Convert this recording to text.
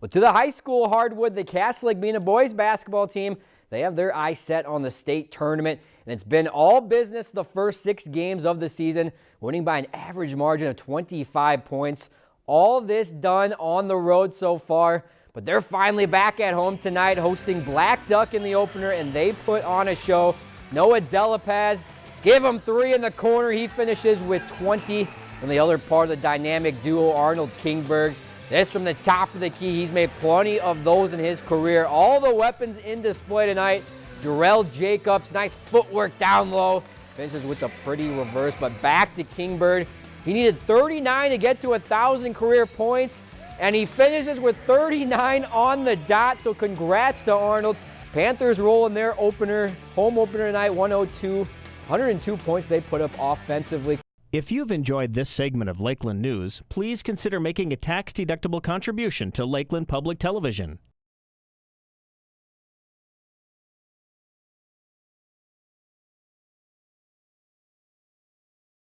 Well, to the high school hardwood, the Cass Lake Bena boys basketball team, they have their eyes set on the state tournament, and it's been all business the first six games of the season, winning by an average margin of 25 points. All this done on the road so far, but they're finally back at home tonight hosting Blackduck in the opener, and they put on a show. Noah Delapaz Give him three in the corner. He finishes with 20. And the other part of the dynamic duo, Arnold Kingbird. This from the top of the key. He's made plenty of those in his career. All the weapons in display tonight. Jarrell Jacobs, nice footwork down low. Finishes with a pretty reverse, but back to Kingbird. He needed 39 to get to a 1,000 career points, and he finishes with 39 on the dot, so congrats to Arnold. Panthers roll in their opener, home opener tonight, 102 102 points they put up offensively. If you've enjoyed this segment of Lakeland News, please consider making a tax-deductible contribution to Lakeland Public Television.